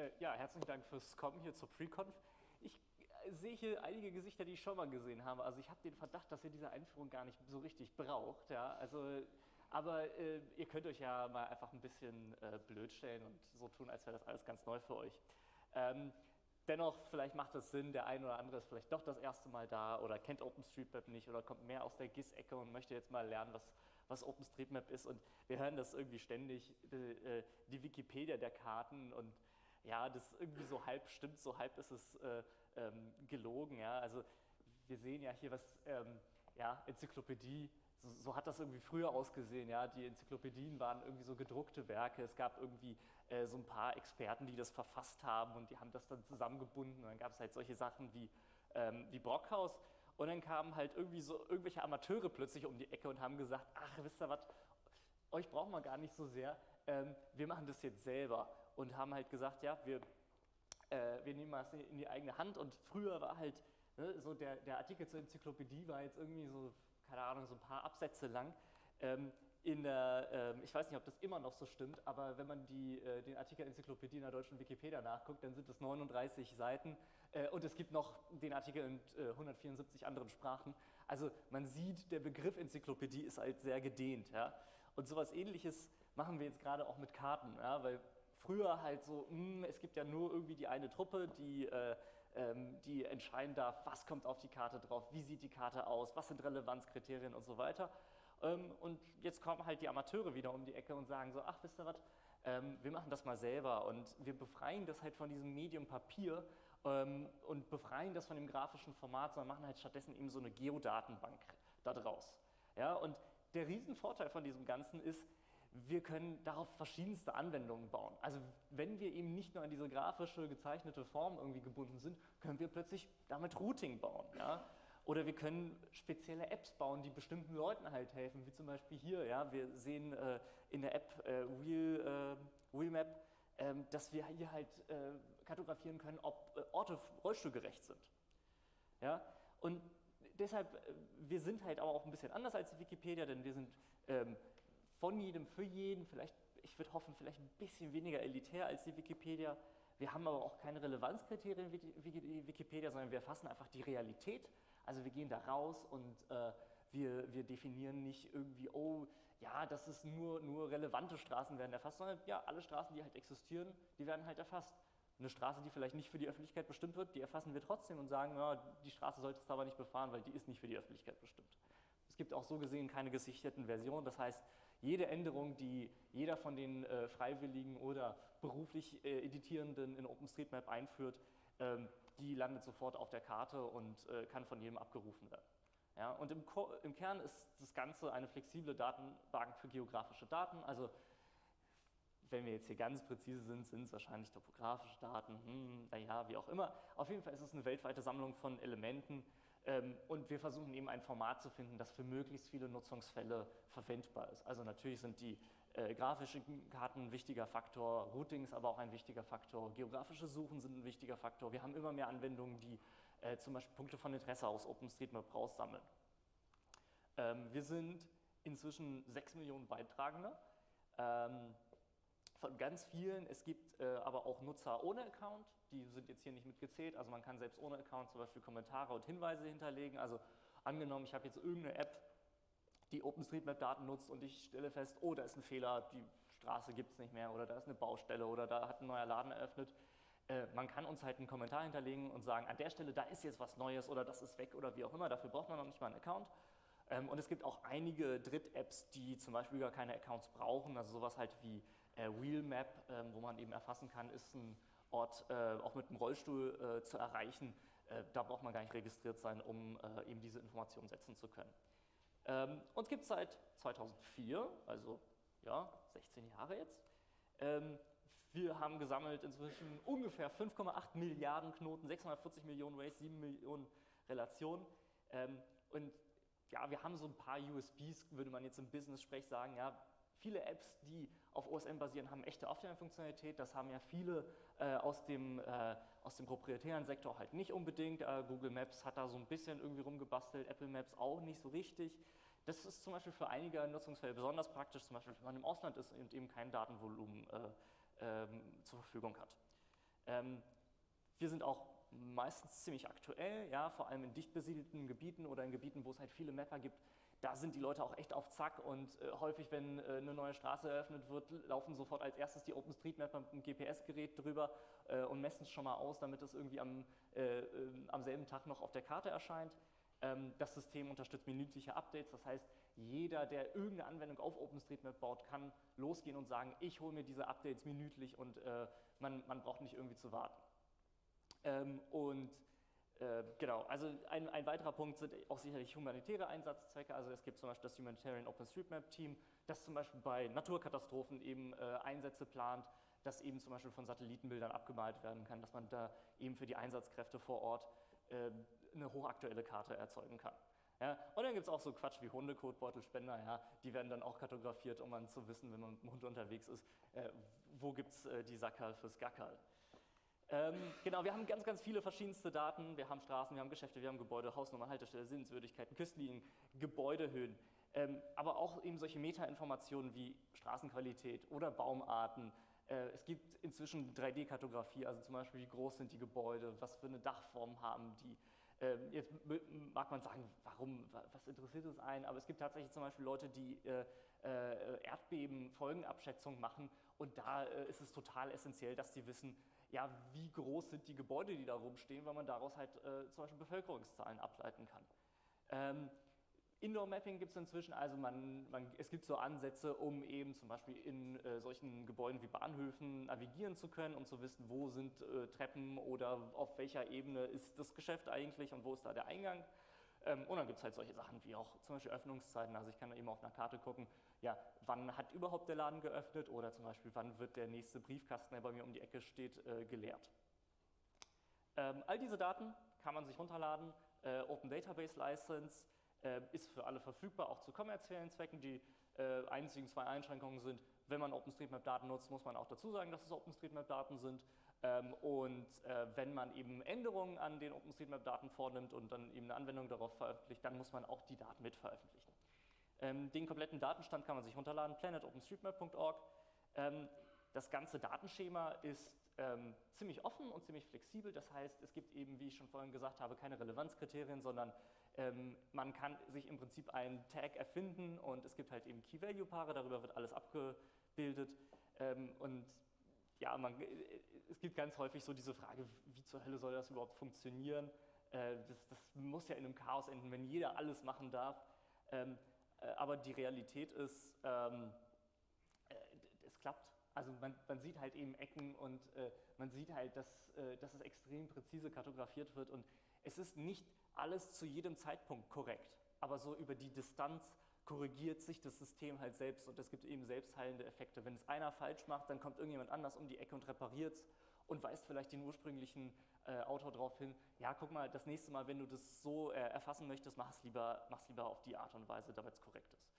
Äh, ja, herzlichen Dank fürs Kommen hier zur PreConf. Ich äh, sehe hier einige Gesichter, die ich schon mal gesehen habe. Also ich habe den Verdacht, dass ihr diese Einführung gar nicht so richtig braucht. Ja? Also, aber äh, ihr könnt euch ja mal einfach ein bisschen äh, blöd stellen und so tun, als wäre das alles ganz neu für euch. Ähm, dennoch, vielleicht macht es Sinn, der eine oder andere ist vielleicht doch das erste Mal da oder kennt OpenStreetMap nicht oder kommt mehr aus der GIS-Ecke und möchte jetzt mal lernen, was, was OpenStreetMap ist. Und wir hören das irgendwie ständig, die, äh, die Wikipedia der Karten und ja, das irgendwie so halb stimmt, so halb ist es äh, ähm, gelogen. Ja? Also wir sehen ja hier was, ähm, ja, Enzyklopädie, so, so, hat das irgendwie früher ausgesehen. Ja? Die Enzyklopädien waren irgendwie so gedruckte Werke. Es gab irgendwie äh, so ein paar Experten, die das verfasst haben und die haben das dann zusammengebunden. Und dann gab es halt solche Sachen wie, ähm, wie Brockhaus. Und dann kamen halt irgendwie so irgendwelche Amateure plötzlich um die Ecke und haben gesagt, ach, wisst ihr was, euch brauchen wir gar nicht so sehr, ähm, wir machen das jetzt selber und haben halt gesagt, ja, wir, äh, wir nehmen das in die eigene Hand und früher war halt ne, so der, der Artikel zur Enzyklopädie war jetzt irgendwie so, keine Ahnung, so ein paar Absätze lang. Ähm, in der, äh, ich weiß nicht, ob das immer noch so stimmt, aber wenn man die, äh, den Artikel Enzyklopädie in der deutschen Wikipedia nachguckt, dann sind es 39 Seiten äh, und es gibt noch den Artikel in 174 äh, anderen Sprachen. Also man sieht, der Begriff Enzyklopädie ist halt sehr gedehnt. Ja? Und sowas ähnliches machen wir jetzt gerade auch mit Karten, ja? weil früher halt so, mh, hm, es gibt ja nur irgendwie die eine Truppe, die, äh, ähm, die entscheiden darf, was kommt auf die Karte drauf, wie sieht die Karte aus, was sind Relevanzkriterien und so weiter. Ähm, und jetzt kommen halt die Amateure wieder um die Ecke und sagen so, ach, wisst ihr was, ähm, wir machen das mal selber und wir befreien das halt von diesem Medium Papier ähm, und befreien das von dem grafischen Format, sondern machen halt stattdessen eben so eine Geodatenbank da draus. Ja, und der Riesenvorteil von diesem Ganzen ist, wir können darauf verschiedenste Anwendungen bauen. Also wenn wir eben nicht nur an diese grafische, gezeichnete Form irgendwie gebunden sind, können wir plötzlich damit Routing bauen. Ja? Oder wir können spezielle Apps bauen, die bestimmten Leuten halt helfen, wie zum Beispiel hier. Ja, wir sehen äh, in der App äh, Wheel, äh, Wheelmap, ähm, dass wir hier halt äh, kartografieren können, ob äh, Orte rollstuhlgerecht sind. Ja? Und deshalb, äh, wir sind halt aber auch ein bisschen anders als die Wikipedia, denn wir sind ähm, von jedem für jeden, vielleicht, ich würde hoffen, vielleicht ein bisschen weniger elitär als die Wikipedia. Wir haben aber auch keine Relevanzkriterien wie die Wikipedia, sondern wir erfassen einfach die Realität also wir gehen da raus und äh, wir, wir definieren nicht irgendwie, oh, ja, das ist nur, nur relevante Straßen werden erfasst, sondern ja, alle Straßen, die halt existieren, die werden halt erfasst. Eine Straße, die vielleicht nicht für die Öffentlichkeit bestimmt wird, die erfassen wir trotzdem und sagen, ja, die Straße solltest du aber nicht befahren, weil die ist nicht für die Öffentlichkeit bestimmt. Es gibt auch so gesehen keine gesicherten Versionen, das heißt, jede Änderung, die jeder von den äh, Freiwilligen oder beruflich äh, Editierenden in OpenStreetMap einführt, ähm, die landet sofort auf der Karte und äh, kann von jedem abgerufen werden. Ja, und im, im, Kern ist das Ganze eine flexible Datenbank für geografische Daten. Also wenn wir jetzt hier ganz präzise sind, sind es wahrscheinlich topografische Daten, hm, naja, wie auch immer. Auf jeden Fall ist es eine weltweite Sammlung von Elementen und wir versuchen eben ein Format zu finden, das für möglichst viele Nutzungsfälle verwendbar ist. Also natürlich sind die äh, grafischen Karten ein wichtiger Faktor, Routing ist aber auch ein wichtiger Faktor, geografische Suchen sind ein wichtiger Faktor. Wir haben immer mehr Anwendungen, die äh, zum Beispiel Punkte von Interesse aus OpenStreetMap raussammeln. Ähm, wir sind inzwischen 6 Millionen Beitragende. Ähm, von ganz vielen. Es gibt aber auch Nutzer ohne Account, die sind jetzt hier nicht mitgezählt. Also man kann selbst ohne Account zum Beispiel Kommentare und Hinweise hinterlegen. Also angenommen, ich habe jetzt irgendeine App, die OpenStreetMap-Daten nutzt und ich stelle fest, oh, da ist ein Fehler, die Straße gibt es nicht mehr oder da ist eine Baustelle oder da hat ein neuer Laden eröffnet. Äh, man kann uns halt einen Kommentar hinterlegen und sagen, an der Stelle, da ist jetzt was Neues oder das ist weg oder wie auch immer. Dafür braucht man noch nicht mal einen Account. Ähm, und es gibt auch einige Dritt-Apps, die zum Beispiel gar keine Accounts brauchen, also sowas halt wie äh, Wheelmap, ähm, wo man eben erfassen kann, ist ein Ort äh, auch mit einem Rollstuhl äh, zu erreichen. da braucht man gar nicht registriert sein, um eben diese Informationen setzen zu können. Ähm, uns gibt es seit 2004, also ja, 16 Jahre jetzt. wir haben gesammelt inzwischen ungefähr 5,8 Milliarden Knoten, 640 Millionen Ways, 7 Millionen Relationen. und ja, wir haben so ein paar USBs, würde man jetzt im Business-Sprech sagen, ja, viele Apps, die auf OSM basieren, haben echte Offline-Funktionalität. Das haben ja viele äh, aus, dem, äh, aus dem proprietären Sektor halt nicht unbedingt. Äh, Google Maps hat da so ein bisschen irgendwie rumgebastelt, Apple Maps auch nicht so richtig. Das ist zum Beispiel für einige Nutzungsfälle besonders praktisch, zum Beispiel wenn man im Ausland ist und eben kein Datenvolumen äh, ähm, zur Verfügung hat. Ähm, wir sind auch meistens ziemlich aktuell, ja, vor allem in dicht besiedelten Gebieten oder in Gebieten, wo es halt viele Mapper gibt. Da sind die Leute auch echt auf Zack und äh, häufig, wenn äh, eine neue Straße eröffnet wird, laufen sofort als erstes die OpenStreetMapper mit dem GPS-Gerät drüber äh, und messen es schon mal aus, damit es irgendwie am, äh, ähm, am selben Tag noch auf der Karte erscheint. Ähm, das System unterstützt minütliche Updates, das heißt, jeder, der irgendeine Anwendung auf OpenStreetMap baut, kann losgehen und sagen, ich hole mir diese Updates minütlich und äh, man, man braucht nicht irgendwie zu warten. Ähm, und äh, genau, also ein, ein, weiterer Punkt sind auch sicherlich humanitäre Einsatzzwecke. Also es gibt zum Beispiel das Humanitarian OpenStreetMap Team, das zum Beispiel bei Naturkatastrophen eben äh, Einsätze plant, das eben zum Beispiel von Satellitenbildern abgemalt werden kann, dass man da eben für die Einsatzkräfte vor Ort äh, eine hochaktuelle Karte erzeugen kann. Ja, und dann gibt es auch so Quatsch wie Hundekotbeutelspender, ja, die werden dann auch kartografiert, um dann zu wissen, wenn man mit dem Hund unterwegs ist, äh, wo gibt es äh, die Sackerl fürs Gackerl. Ähm, genau, wir haben ganz, ganz viele verschiedenste Daten. Wir haben Straßen, wir haben Geschäfte, wir haben Gebäude, Hausnummer, Haltestelle, Sehenswürdigkeiten, Küstenlinien, Gebäudehöhen. Ähm, aber auch eben solche Metainformationen wie Straßenqualität oder Baumarten. Äh, es gibt inzwischen 3D-Kartografie, also zum Beispiel, wie groß sind die Gebäude, was für eine Dachform haben die. Ähm, jetzt mag man sagen, warum, was interessiert es einen, aber es gibt tatsächlich zum Beispiel Leute, die äh, äh, Erdbeben-Folgenabschätzung machen und da ist es total essentiell, dass die wissen, ja, wie groß sind die Gebäude, die da rumstehen, weil man daraus halt äh, zum Beispiel Bevölkerungszahlen ableiten kann. Ähm, Indoor-Mapping gibt es inzwischen, also man, man, es gibt so Ansätze, um eben zum Beispiel in äh, solchen Gebäuden wie Bahnhöfen navigieren zu können, um zu wissen, wo sind äh, Treppen oder auf welcher Ebene ist das Geschäft eigentlich und wo ist da der Eingang. Ähm, und dann gibt es halt solche Sachen wie auch zum Beispiel Öffnungszeiten. Also ich kann da eben auf einer Karte gucken, ja, wann hat überhaupt der Laden geöffnet oder zum Beispiel, wann wird der nächste Briefkasten, der bei mir um die Ecke steht, äh, geleert. Ähm, all diese Daten kann man sich runterladen. Äh, Open Database License äh, ist für alle verfügbar, auch zu kommerziellen Zwecken. Die einzigen zwei Einschränkungen sind, wenn man OpenStreetMap-Daten nutzt, muss man auch dazu sagen, dass es OpenStreetMap-Daten sind. Ähm, und äh, wenn man eben Änderungen an den OpenStreetMap-Daten vornimmt und dann eben eine Anwendung darauf veröffentlicht, dann muss man auch die Daten mit veröffentlichen. Ähm, den kompletten Datenstand kann man sich runterladen, planetopenstreetmap.org. Ähm, das ganze Datenschema ist ziemlich offen und ziemlich flexibel. Das heißt, es gibt eben, wie ich schon vorhin gesagt habe, keine Relevanzkriterien, sondern man kann sich im Prinzip einen Tag erfinden und es gibt halt eben Key-Value-Paare, darüber wird alles abgebildet. Und ja, man, es gibt ganz häufig so diese Frage, wie zur Hölle soll das überhaupt funktionieren? Äh, das, das, muss ja in einem Chaos enden, wenn jeder alles machen darf. Ähm, äh, aber die Realität ist, ähm, äh, es klappt. Also man, man, sieht halt eben Ecken und äh, man sieht halt, dass, äh, dass es extrem präzise kartografiert wird und es ist nicht alles zu jedem Zeitpunkt korrekt, aber so über die Distanz korrigiert sich das System halt selbst und es gibt eben selbstheilende Effekte. Wenn es einer falsch macht, dann kommt irgendjemand anders um die Ecke und repariert es und weist vielleicht den ursprünglichen äh, Autor darauf hin, ja, guck mal, das nächste Mal, wenn du das so äh, erfassen möchtest, mach es lieber, lieber auf die Art und Weise, damit es korrekt ist.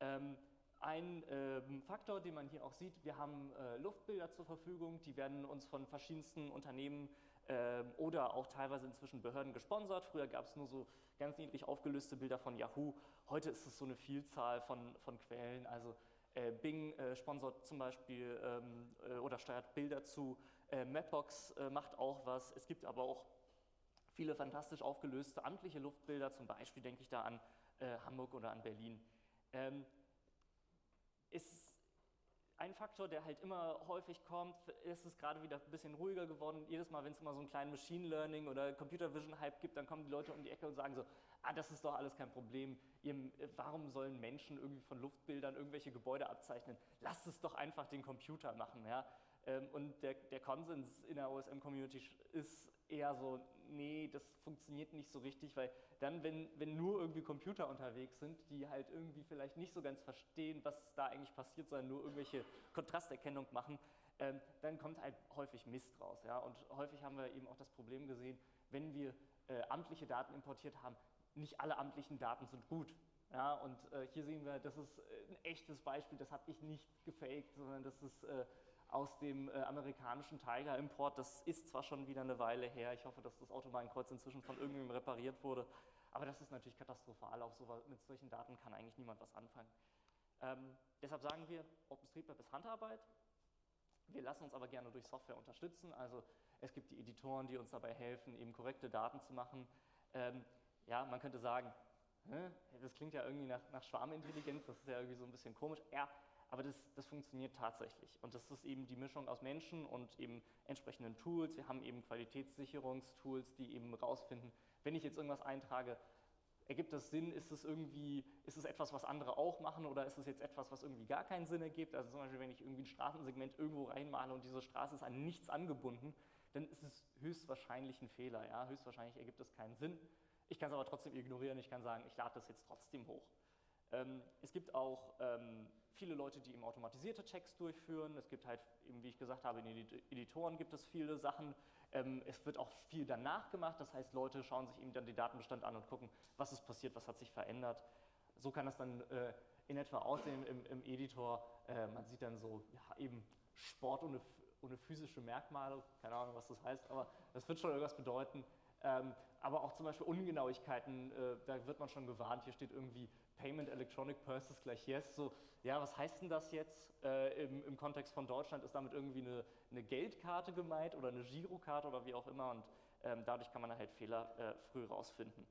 Ähm, ein ähm, Faktor, den man hier auch sieht, wir haben äh, Luftbilder zur Verfügung, die werden uns von verschiedensten Unternehmen ähm, oder auch teilweise inzwischen Behörden gesponsert. Früher gab es nur so ganz niedrig aufgelöste Bilder von Yahoo. Heute ist es so eine Vielzahl von, von Quellen. Also äh, Bing äh, sponsert zum Beispiel ähm, äh, oder steuert Bilder zu. Äh, Mapbox äh, macht auch was. Es gibt aber auch viele fantastisch aufgelöste amtliche Luftbilder. Zum Beispiel denke ich da an äh, Hamburg oder an Berlin. Ähm, ist ein Faktor, der halt immer häufig kommt, ist es gerade wieder ein bisschen ruhiger geworden. Jedes Mal, wenn es immer so einen kleinen Machine Learning oder Computer Vision Hype gibt, dann kommen die Leute um die Ecke und sagen so, ah, das ist doch alles kein Problem. Ihr, warum sollen Menschen irgendwie von Luftbildern irgendwelche Gebäude abzeichnen? Lasst es doch einfach den Computer machen. Ja? Ähm, und der, der Konsens in der OSM-Community ist eher so, nee, das funktioniert nicht so richtig, weil dann, wenn, wenn nur irgendwie Computer unterwegs sind, die halt irgendwie vielleicht nicht so ganz verstehen, was da eigentlich passiert, sondern nur irgendwelche Kontrasterkennung machen, ähm, dann kommt halt häufig Mist raus. Ja? Und häufig haben wir eben auch das Problem gesehen, wenn wir äh, amtliche Daten importiert haben, nicht alle amtlichen Daten sind gut. Ja, und äh, hier sehen wir, das ist ein echtes Beispiel, das habe ich nicht gefaked, sondern das ist äh, aus dem äh, amerikanischen Tiger-Import. Das ist zwar schon wieder eine Weile her, ich hoffe, dass das Autobahnkreuz inzwischen von irgendjemandem repariert wurde, aber das ist natürlich katastrophal, auch so, mit solchen Daten kann eigentlich niemand was anfangen. Ähm, deshalb sagen wir, OpenStreetMap ist Handarbeit. Wir lassen uns aber gerne durch Software unterstützen. Also es gibt die Editoren, die uns dabei helfen, eben korrekte Daten zu machen. Ähm, ja, man könnte sagen, das klingt ja irgendwie nach, nach Schwarmintelligenz, das ist ja irgendwie so ein bisschen komisch. Ja, aber das, das, funktioniert tatsächlich. Und das ist eben die Mischung aus Menschen und eben entsprechenden Tools. Wir haben eben Qualitätssicherungstools, die eben rausfinden, wenn ich jetzt irgendwas eintrage, ergibt das Sinn, ist es irgendwie, ist es etwas, was andere auch machen oder ist es jetzt etwas, was irgendwie gar keinen Sinn ergibt? Also zum Beispiel, wenn ich irgendwie ein Straßensegment irgendwo reinmale und diese Straße ist an nichts angebunden, dann ist es höchstwahrscheinlich ein Fehler. Ja? Höchstwahrscheinlich ergibt es keinen Sinn. Ich kann es aber trotzdem ignorieren, ich kann sagen, ich lade das jetzt trotzdem hoch. Ähm, es gibt auch ähm, viele Leute, die eben automatisierte Checks durchführen. Es gibt halt, eben wie ich gesagt habe, in den Editoren gibt es viele Sachen. Ähm, es wird auch viel danach gemacht, das heißt, Leute schauen sich eben dann den Datenbestand an und gucken, was ist passiert, was hat sich verändert. So kann das dann äh, in etwa aussehen im, im Editor. Äh, man sieht dann so ja, eben Sport ohne, ohne physische Merkmale, keine Ahnung, was das heißt, aber das wird schon irgendwas bedeuten. Ähm, aber auch zum Beispiel Ungenauigkeiten, äh, da wird man schon gewarnt. Hier steht irgendwie Payment Electronic Purses gleich Yes. So, ja, was heißt denn das jetzt äh, im, im, Kontext von Deutschland? Ist damit irgendwie eine, eine, Geldkarte gemeint oder eine Girokarte oder wie auch immer? Und ähm, dadurch kann man halt Fehler äh, früh rausfinden.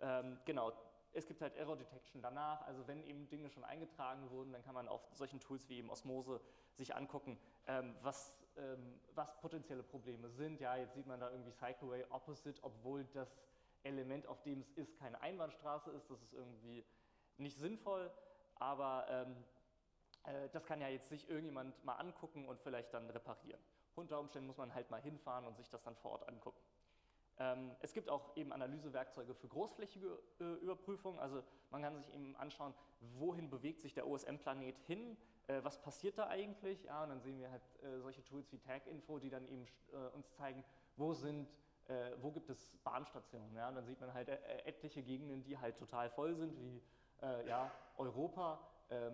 Ähm, genau, es gibt halt Error Detection danach, also wenn eben Dinge schon eingetragen wurden, dann kann man auf solchen Tools wie eben Osmose sich angucken, ähm, was, ähm, was potenzielle Probleme sind. Ja, jetzt sieht man da irgendwie Cycleway Opposite, obwohl das Element, auf dem es ist, keine Einbahnstraße ist. Das ist irgendwie nicht sinnvoll, aber ähm, äh, das kann ja jetzt sich irgendjemand mal angucken und vielleicht dann reparieren. Unter Umständen muss man halt mal hinfahren und sich das dann vor Ort angucken. Ähm, es gibt auch eben Analysewerkzeuge für großflächige äh, Überprüfung. Also man kann sich eben anschauen, wohin bewegt sich der OSM-Planet hin, äh, was passiert da eigentlich. Ja, und dann sehen wir halt äh, solche Tools wie Tag-Info, die dann eben äh, uns zeigen, wo sind äh, wo gibt es Bahnstationen. Ja? Und dann sieht man halt äh, etliche Gegenden, die halt total voll sind, wie ja, Europa.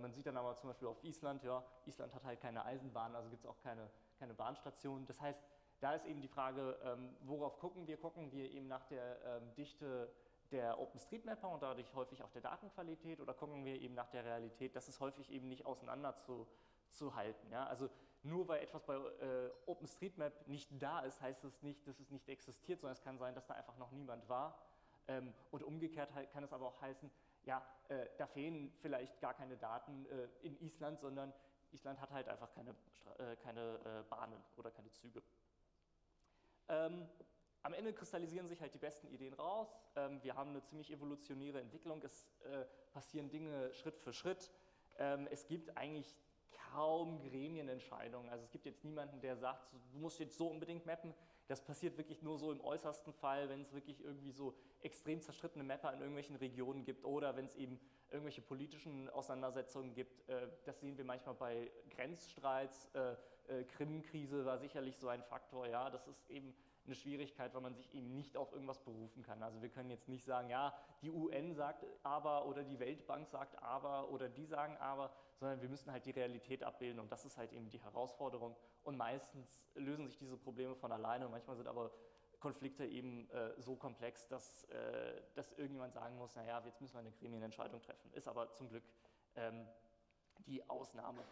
Man sieht dann aber zum Beispiel auf Island, ja, Island hat halt keine Eisenbahn, also gibt es auch keine, keine Bahnstation. Das heißt, da ist eben die Frage, ähm, worauf gucken wir? Gucken wir eben nach der ähm, Dichte der OpenStreetMapper und dadurch häufig auch der Datenqualität oder gucken wir eben nach der Realität? Das ist häufig eben nicht auseinander zu, zu halten. Ja? Also nur weil etwas bei äh, OpenStreetMap nicht da ist, heißt es nicht, dass es nicht existiert, sondern es kann sein, dass da einfach noch niemand war. Ähm, und umgekehrt kann es aber auch heißen, ja, äh, da fehlen vielleicht gar keine Daten äh, in Island, sondern Island hat halt einfach keine, äh, keine äh, Bahnen oder keine Züge. Ähm, am Ende kristallisieren sich halt die besten Ideen raus. Ähm, wir haben eine ziemlich evolutionäre Entwicklung. Es äh, passieren Dinge Schritt für Schritt. Ähm, es gibt eigentlich kaum Gremienentscheidungen. Also es gibt jetzt niemanden, der sagt, du musst jetzt so unbedingt mappen. Das passiert wirklich nur so im äußersten Fall, wenn es wirklich irgendwie so extrem zerstrittene Mapper in irgendwelchen Regionen gibt oder wenn es eben irgendwelche politischen Auseinandersetzungen gibt. Äh, das sehen wir manchmal bei Grenzstreits. Äh, Krim-Krise war sicherlich so ein Faktor. Ja, das ist eben eine Schwierigkeit, weil man sich eben nicht auf irgendwas berufen kann. Also wir können jetzt nicht sagen, ja, die UN sagt aber oder die Weltbank sagt aber oder die sagen aber, sondern wir müssen halt die Realität abbilden und das ist halt eben die Herausforderung. Und meistens lösen sich diese Probleme von alleine und manchmal sind aber Konflikte eben äh, so komplex, dass, äh, dass irgendjemand sagen muss, naja, jetzt müssen wir eine Gremienentscheidung treffen. Ist aber zum Glück ähm, die Ausnahme.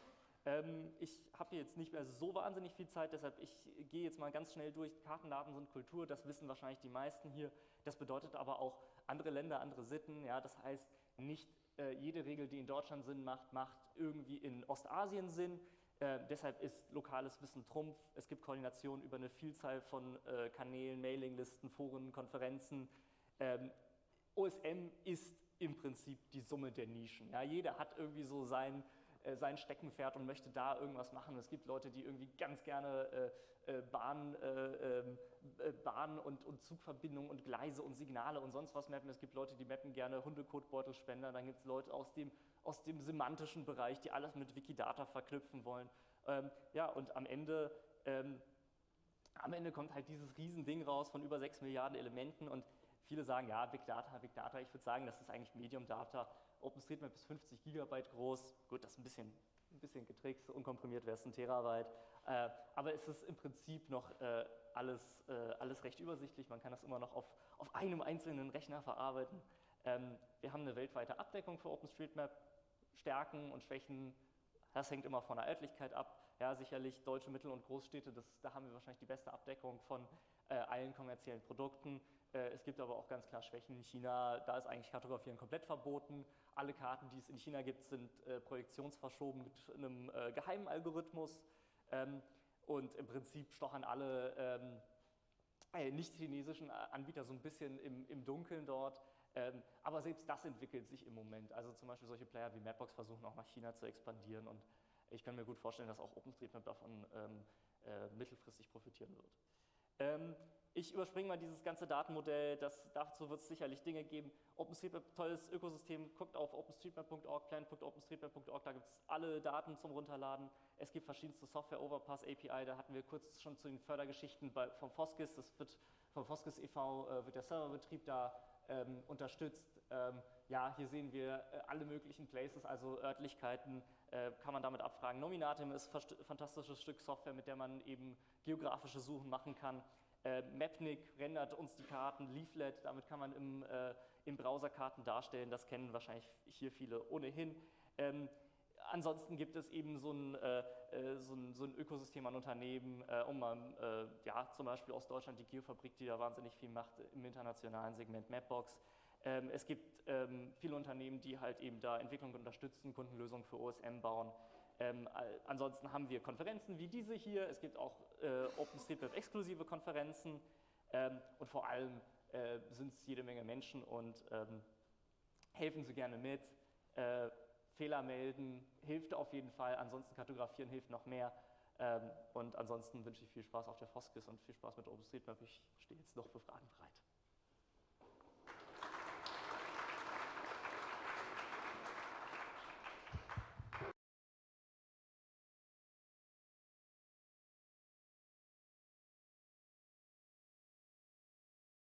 Ähm, ich habe jetzt nicht mehr so wahnsinnig viel Zeit, deshalb ich gehe jetzt mal ganz schnell durch. Kartendaten sind Kultur, das wissen wahrscheinlich die meisten hier. Das bedeutet aber auch andere Länder, andere Sitten. Ja, das heißt, nicht äh, jede Regel, die in Deutschland Sinn macht, macht irgendwie in Ostasien Sinn. Äh, deshalb ist lokales Wissen Trumpf. Es gibt Koordination über eine Vielzahl von äh, Kanälen, Mailinglisten, Foren, Konferenzen. Ähm, OSM ist im Prinzip die Summe der Nischen. Ja, jeder hat irgendwie so sein äh, sein Steckenpferd und möchte da irgendwas machen. Es gibt Leute, die irgendwie ganz gerne äh, äh Bahn, äh, ähm, äh, Bahn und, und Zugverbindungen und Gleise und Signale und sonst was mappen. Es gibt Leute, die mappen gerne Hundekotbeutelspender. Dann gibt es Leute aus dem, aus dem semantischen Bereich, die alles mit Wikidata verknüpfen wollen. Ähm, ja, und am Ende, ähm, am Ende kommt halt dieses Riesending raus von über 6 Milliarden Elementen und viele sagen, ja, Big Data, Big Data. Ich würde sagen, das ist eigentlich Medium Data. OpenStreetMap ist 50 Gigabyte groß. Gut, das ist ein bisschen, ein bisschen getrickst, unkomprimiert wäre es ein Terabyte. Äh, aber es ist im Prinzip noch äh, alles, äh, alles recht übersichtlich. Man kann das immer noch auf, auf einem einzelnen Rechner verarbeiten. Ähm, wir haben eine weltweite Abdeckung für OpenStreetMap. Stärken und Schwächen, das hängt immer von der Örtlichkeit ab. Ja, sicherlich deutsche Mittel- und Großstädte, das, da haben wir wahrscheinlich die beste Abdeckung von äh, allen kommerziellen Produkten. Äh, es gibt aber auch ganz klar Schwächen in China. Da ist eigentlich Kartografieren komplett verboten. Alle Karten, die es in China gibt, sind äh, projektionsverschoben mit einem äh, geheimen Algorithmus. Ähm, und im Prinzip stochern alle ähm, äh, nicht-chinesischen Anbieter so ein bisschen im, Dunkeln dort. Ähm, aber selbst das entwickelt sich im Moment. Also zum Beispiel solche Player wie Mapbox versuchen auch nach China zu expandieren und ich kann mir gut vorstellen, dass auch OpenStreetMap davon mittelfristig profitieren wird. Ich überspringe mal dieses ganze Datenmodell, das, dazu wird es sicherlich Dinge geben. OpenStreetMap, tolles Ökosystem, guckt auf openstreetmap.org, plan.openstreetmap.org, da gibt es alle Daten zum Runterladen. Es gibt verschiedenste Software, Overpass API, da hatten wir kurz schon zu den Fördergeschichten bei, vom Foskis, das wird vom Foskis e.V. Äh, wird der Serverbetrieb da ähm, unterstützt. Ähm, ja, hier sehen wir äh, alle möglichen Places, also Örtlichkeiten, äh, kann man damit abfragen. Nominatim ist ein fantastisches Stück Software, mit der man eben geografische Suchen machen kann. Äh, Mapnik rendert uns die Karten, Leaflet, damit kann man im, äh, im Browser Karten darstellen, das kennen wahrscheinlich hier viele ohnehin. Ähm, ansonsten gibt es eben so ein, äh, äh so ein, so ein Ökosystem an Unternehmen, äh, um mal, äh, ja, zum Beispiel aus Deutschland die Geofabrik, die da wahnsinnig viel macht im internationalen Segment Mapbox. Ähm, es gibt ähm, viele Unternehmen, die halt eben da Entwicklung unterstützen, Kundenlösungen für OSM bauen. Ähm, ansonsten haben wir Konferenzen wie diese hier, es gibt auch äh, OpenStreetMap-exklusive Konferenzen ähm, und vor allem äh, sind es jede Menge Menschen und ähm, helfen Sie gerne mit. Äh, Fehler melden hilft auf jeden Fall, ansonsten kartografieren hilft noch mehr. Ähm, und ansonsten wünsche ich viel Spaß auf der Foskis und viel Spaß mit OpenStreetMap. Ich stehe jetzt noch für Fragen bereit.